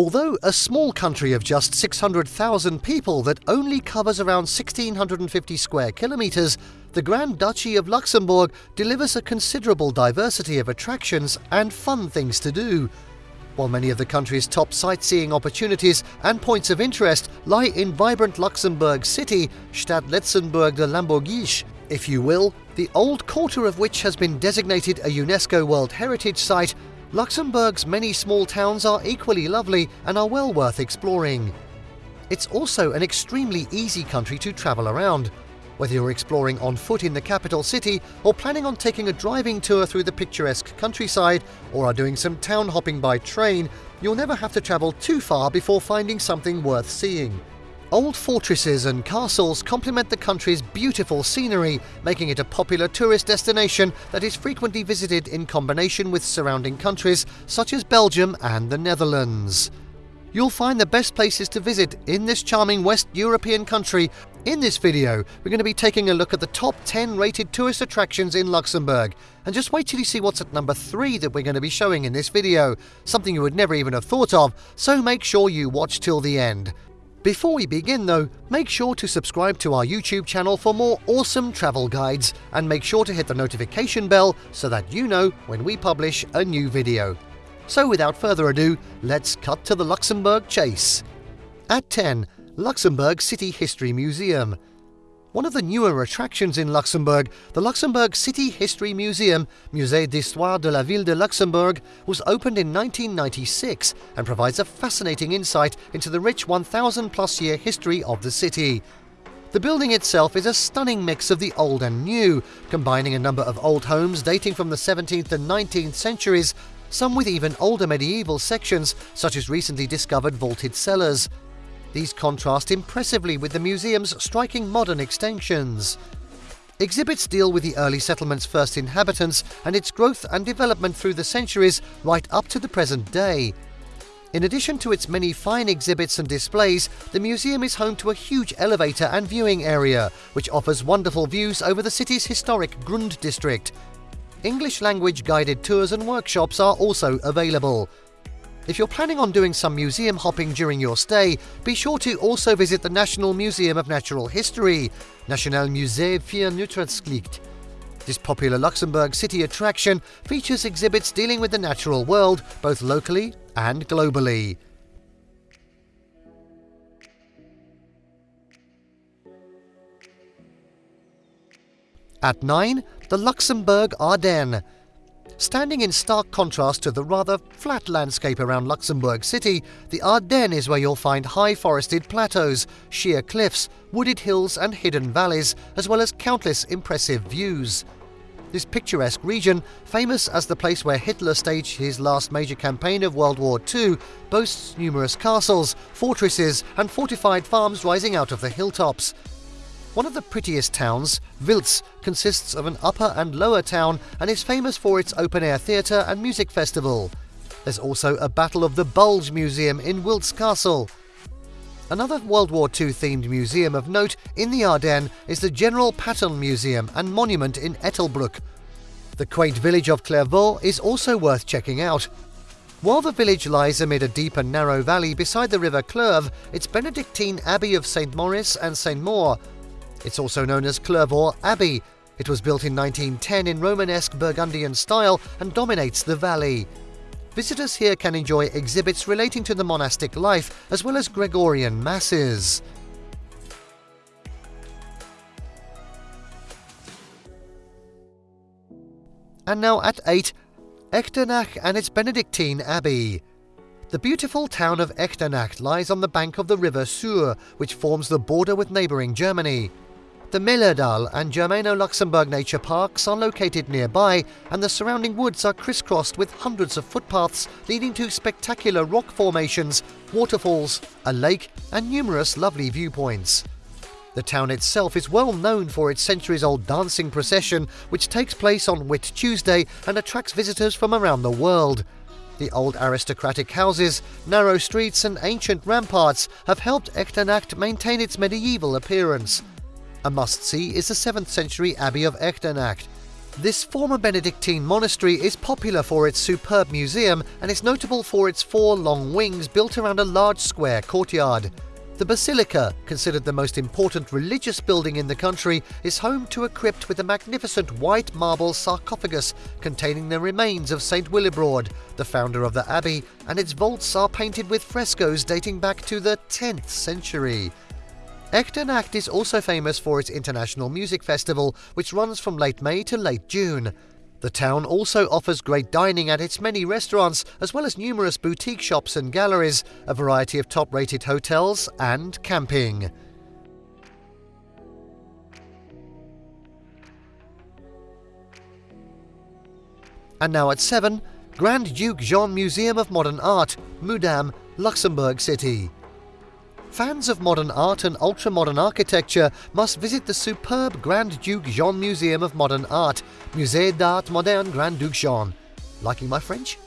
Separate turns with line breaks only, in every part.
Although a small country of just 600,000 people that only covers around 1,650 square kilometres, the Grand Duchy of Luxembourg delivers a considerable diversity of attractions and fun things to do. While many of the country's top sightseeing opportunities and points of interest lie in vibrant Luxembourg city, Stadt Letzenburg de Lamborghese, if you will, the old quarter of which has been designated a UNESCO World Heritage Site, Luxembourg's many small towns are equally lovely and are well worth exploring. It's also an extremely easy country to travel around. Whether you're exploring on foot in the capital city or planning on taking a driving tour through the picturesque countryside or are doing some town hopping by train, you'll never have to travel too far before finding something worth seeing. Old fortresses and castles complement the country's beautiful scenery, making it a popular tourist destination that is frequently visited in combination with surrounding countries such as Belgium and the Netherlands. You'll find the best places to visit in this charming West European country. In this video, we're going to be taking a look at the top 10 rated tourist attractions in Luxembourg. And just wait till you see what's at number 3 that we're going to be showing in this video, something you would never even have thought of, so make sure you watch till the end. Before we begin though, make sure to subscribe to our YouTube channel for more awesome travel guides and make sure to hit the notification bell so that you know when we publish a new video. So without further ado, let's cut to the Luxembourg chase. At 10, Luxembourg City History Museum. One of the newer attractions in Luxembourg, the Luxembourg City History Museum, Musée d'Histoire de la Ville de Luxembourg, was opened in 1996 and provides a fascinating insight into the rich 1,000 plus year history of the city. The building itself is a stunning mix of the old and new, combining a number of old homes dating from the 17th and 19th centuries, some with even older medieval sections, such as recently discovered vaulted cellars. These contrast impressively with the museum's striking modern extensions. Exhibits deal with the early settlement's first inhabitants and its growth and development through the centuries right up to the present day. In addition to its many fine exhibits and displays, the museum is home to a huge elevator and viewing area, which offers wonderful views over the city's historic Grund district. English language guided tours and workshops are also available. If you're planning on doing some museum hopping during your stay, be sure to also visit the National Museum of Natural History, National Musée für Naturkunde. This popular Luxembourg city attraction features exhibits dealing with the natural world, both locally and globally. At 9, the Luxembourg Ardennes. Standing in stark contrast to the rather flat landscape around Luxembourg City, the Ardennes is where you'll find high forested plateaus, sheer cliffs, wooded hills, and hidden valleys, as well as countless impressive views. This picturesque region, famous as the place where Hitler staged his last major campaign of World War II, boasts numerous castles, fortresses, and fortified farms rising out of the hilltops. One of the prettiest towns, Wiltz, consists of an upper and lower town and is famous for its open-air theatre and music festival. There's also a Battle of the Bulge Museum in Wiltz Castle. Another World War II themed museum of note in the Ardennes is the General Patton Museum and Monument in Ettelbruck. The quaint village of Clervaux is also worth checking out. While the village lies amid a deep and narrow valley beside the river Clerve, its Benedictine Abbey of St. Maurice and St. Maur it's also known as Clervaux Abbey. It was built in 1910 in Romanesque Burgundian style and dominates the valley. Visitors here can enjoy exhibits relating to the monastic life as well as Gregorian masses. And now at 8, Echternach and its Benedictine Abbey. The beautiful town of Echternach lies on the bank of the river Sûre, which forms the border with neighbouring Germany. The Mullerthal and Germano-Luxembourg nature parks are located nearby and the surrounding woods are crisscrossed with hundreds of footpaths leading to spectacular rock formations, waterfalls, a lake and numerous lovely viewpoints. The town itself is well known for its centuries-old dancing procession which takes place on Whit Tuesday and attracts visitors from around the world. The old aristocratic houses, narrow streets and ancient ramparts have helped Echternach maintain its medieval appearance. A must-see is the 7th century Abbey of Echternach. This former Benedictine monastery is popular for its superb museum and is notable for its four long wings built around a large square courtyard. The basilica, considered the most important religious building in the country, is home to a crypt with a magnificent white marble sarcophagus containing the remains of St. Willibrord, the founder of the abbey, and its vaults are painted with frescoes dating back to the 10th century. Echternach is also famous for its international music festival, which runs from late May to late June. The town also offers great dining at its many restaurants, as well as numerous boutique shops and galleries, a variety of top rated hotels, and camping. And now at 7, Grand Duke Jean Museum of Modern Art, Mudam, Luxembourg City. Fans of modern art and ultra-modern architecture must visit the superb Grand Duke Jean Museum of Modern Art, Musée d'Art Moderne Grand Duke Jean. Liking my French?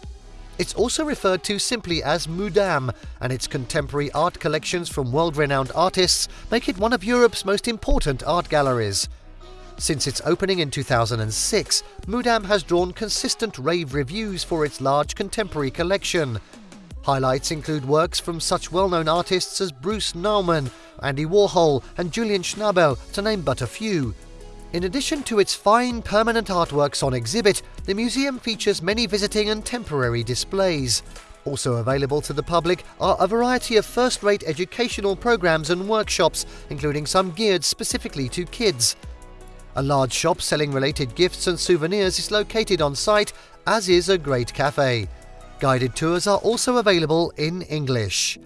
It's also referred to simply as Mudam, and its contemporary art collections from world-renowned artists make it one of Europe's most important art galleries. Since its opening in 2006, Mudam has drawn consistent rave reviews for its large contemporary collection. Highlights include works from such well-known artists as Bruce Nauman, Andy Warhol and Julian Schnabel, to name but a few. In addition to its fine permanent artworks on exhibit, the museum features many visiting and temporary displays. Also available to the public are a variety of first-rate educational programs and workshops, including some geared specifically to kids. A large shop selling related gifts and souvenirs is located on site, as is a great cafe. Guided tours are also available in English.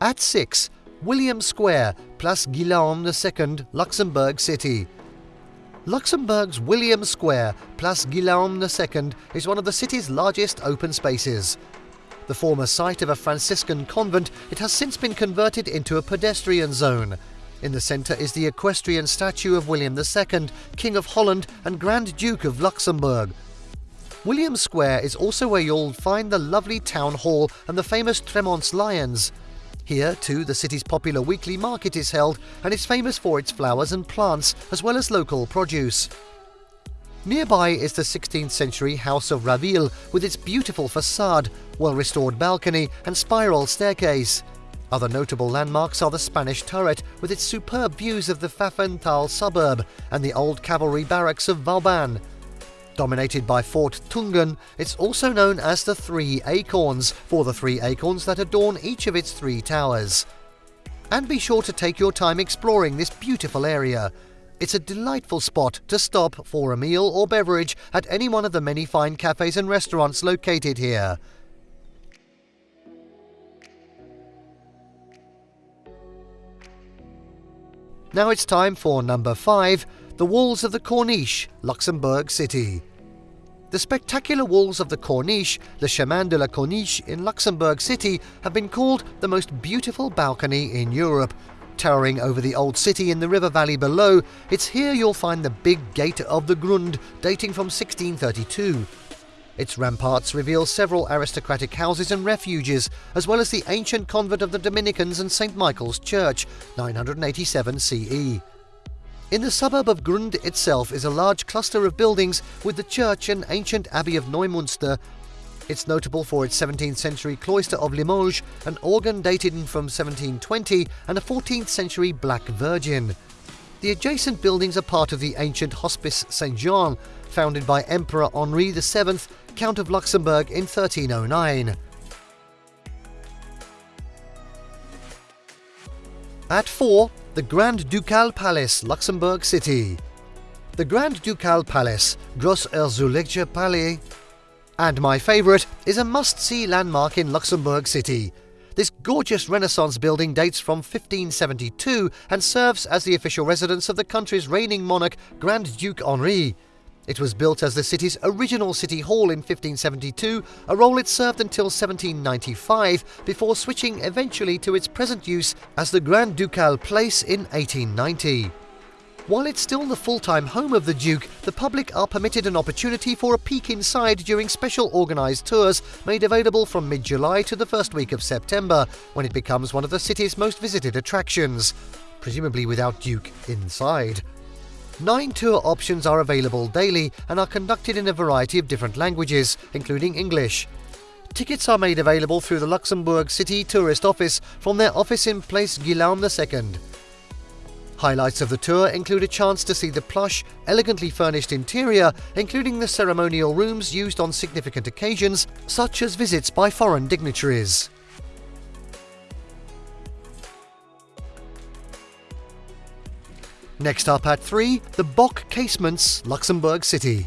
At 6, William Square, Place Guillaume II, Luxembourg City. Luxembourg's William Square, Place Guillaume II, is one of the city's largest open spaces. The former site of a Franciscan convent, it has since been converted into a pedestrian zone, in the centre is the equestrian statue of William II, King of Holland and Grand Duke of Luxembourg. William Square is also where you'll find the lovely town hall and the famous Tremont's Lions. Here, too, the city's popular weekly market is held and is famous for its flowers and plants, as well as local produce. Nearby is the 16th century House of Raville with its beautiful facade, well restored balcony, and spiral staircase. Other notable landmarks are the Spanish turret with its superb views of the Pfaffenthal suburb and the old cavalry barracks of Vauban. Dominated by Fort Thüngen, it's also known as the Three Acorns for the three acorns that adorn each of its three towers. And be sure to take your time exploring this beautiful area. It's a delightful spot to stop for a meal or beverage at any one of the many fine cafes and restaurants located here. Now it's time for number 5 The Walls of the Corniche, Luxembourg City. The spectacular walls of the Corniche, the Chemin de la Corniche in Luxembourg City, have been called the most beautiful balcony in Europe. Towering over the old city in the river valley below, it's here you'll find the big Gate of the Grund, dating from 1632. Its ramparts reveal several aristocratic houses and refuges, as well as the ancient convent of the Dominicans and St. Michael's Church, 987 CE. In the suburb of Grund itself is a large cluster of buildings with the church and ancient abbey of Neumünster. It's notable for its 17th century cloister of Limoges, an organ dated from 1720, and a 14th century Black Virgin. The adjacent buildings are part of the ancient Hospice St. Jean, founded by Emperor Henri VII, Count of Luxembourg in 1309. At 4, the Grand Ducal Palace, Luxembourg City. The Grand Ducal Palace, Gross Herzogliche Palais, and my favourite, is a must-see landmark in Luxembourg City. This gorgeous Renaissance building dates from 1572 and serves as the official residence of the country's reigning monarch, Grand Duke Henri. It was built as the city's original city hall in 1572, a role it served until 1795 before switching eventually to its present use as the Grand Ducal Place in 1890. While it's still the full time home of the Duke, the public are permitted an opportunity for a peek inside during special organised tours made available from mid July to the first week of September, when it becomes one of the city's most visited attractions. Presumably without Duke inside. Nine tour options are available daily and are conducted in a variety of different languages, including English. Tickets are made available through the Luxembourg City Tourist Office from their office in Place Guillaume II. Highlights of the tour include a chance to see the plush, elegantly furnished interior, including the ceremonial rooms used on significant occasions, such as visits by foreign dignitaries. Next up at 3, the Bock Casements, Luxembourg City.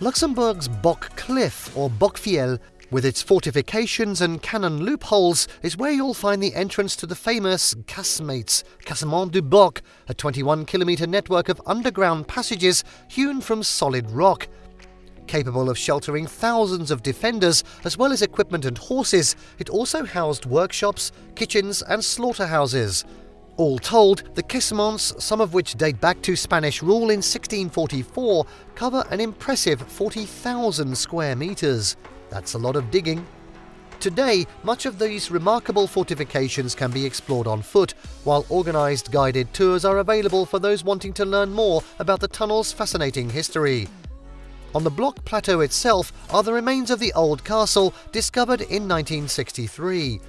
Luxembourg's Bock Cliff, or Bockfiel, with its fortifications and cannon loopholes, is where you'll find the entrance to the famous Casemates, Cassement du Bock, a 21 kilometre network of underground passages hewn from solid rock. Capable of sheltering thousands of defenders, as well as equipment and horses, it also housed workshops, kitchens, and slaughterhouses. All told, the Casements, some of which date back to Spanish rule in 1644, cover an impressive 40,000 square metres. That's a lot of digging. Today, much of these remarkable fortifications can be explored on foot, while organised guided tours are available for those wanting to learn more about the tunnel's fascinating history. On the Bock Plateau itself are the remains of the old castle discovered in 1963.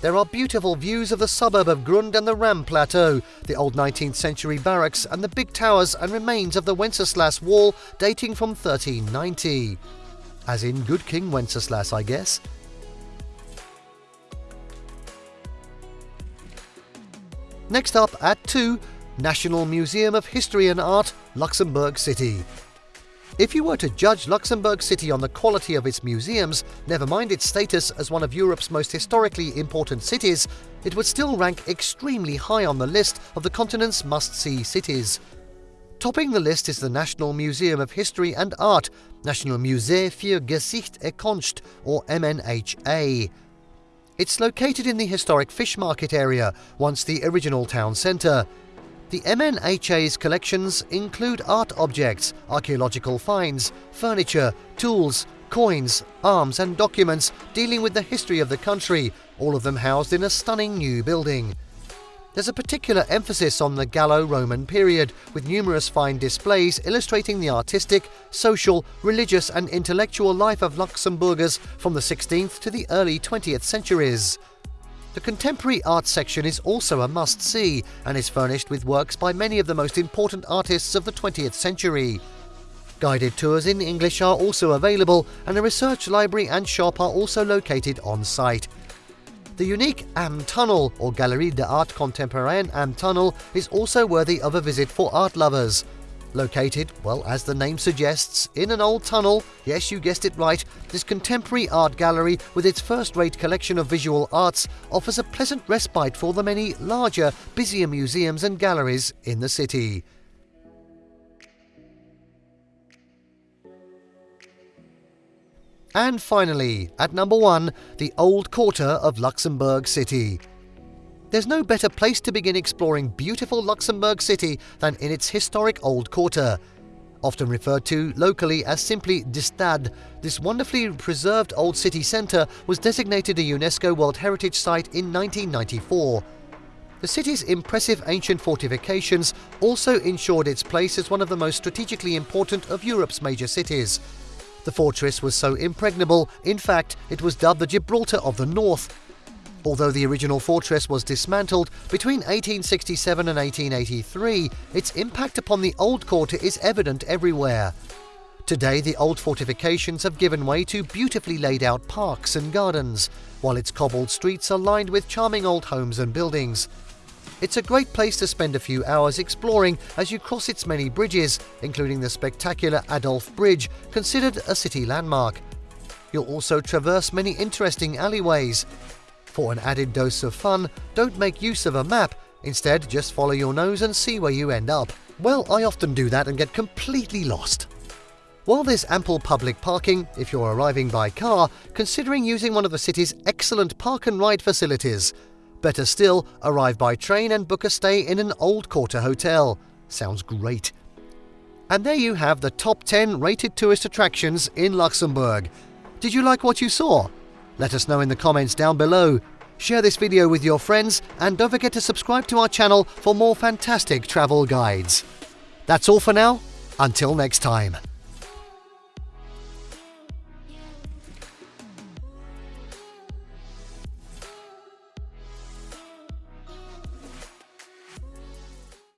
There are beautiful views of the suburb of Grund and the Ram Plateau, the old 19th century barracks, and the big towers and remains of the Wenceslas Wall dating from 1390. As in Good King Wenceslas, I guess. Next up at 2, National Museum of History and Art, Luxembourg City. If you were to judge Luxembourg City on the quality of its museums, never mind its status as one of Europe's most historically important cities, it would still rank extremely high on the list of the continent's must-see cities. Topping the list is the National Museum of History and Art, National Musée für Geschichte et Kunst, or MNHA. It's located in the historic fish market area, once the original town centre. The MNHA's collections include art objects, archaeological finds, furniture, tools, coins, arms, and documents dealing with the history of the country, all of them housed in a stunning new building. There's a particular emphasis on the Gallo Roman period, with numerous fine displays illustrating the artistic, social, religious, and intellectual life of Luxembourgers from the 16th to the early 20th centuries. The contemporary art section is also a must see and is furnished with works by many of the most important artists of the 20th century. Guided tours in English are also available, and a research library and shop are also located on site. The unique Am Tunnel, or Galerie d'Art Contemporain Am Tunnel, is also worthy of a visit for art lovers. Located, well, as the name suggests, in an old tunnel, yes, you guessed it right, this contemporary art gallery, with its first rate collection of visual arts, offers a pleasant respite for the many larger, busier museums and galleries in the city. And finally, at number one, the Old Quarter of Luxembourg City. There's no better place to begin exploring beautiful Luxembourg City than in its historic Old Quarter. Often referred to locally as simply De Stad, this wonderfully preserved old city centre was designated a UNESCO World Heritage Site in 1994. The city's impressive ancient fortifications also ensured its place as one of the most strategically important of Europe's major cities. The fortress was so impregnable, in fact, it was dubbed the Gibraltar of the North, Although the original fortress was dismantled between 1867 and 1883, its impact upon the old quarter is evident everywhere. Today, the old fortifications have given way to beautifully laid out parks and gardens, while its cobbled streets are lined with charming old homes and buildings. It's a great place to spend a few hours exploring as you cross its many bridges, including the spectacular Adolphe Bridge, considered a city landmark. You'll also traverse many interesting alleyways, for an added dose of fun, don't make use of a map, instead just follow your nose and see where you end up. Well, I often do that and get completely lost. While there's ample public parking, if you're arriving by car, considering using one of the city's excellent park and ride facilities. Better still, arrive by train and book a stay in an old quarter hotel. Sounds great. And there you have the top 10 rated tourist attractions in Luxembourg. Did you like what you saw? Let us know in the comments down below. Share this video with your friends and don't forget to subscribe to our channel for more fantastic travel guides. That's all for now. Until next time.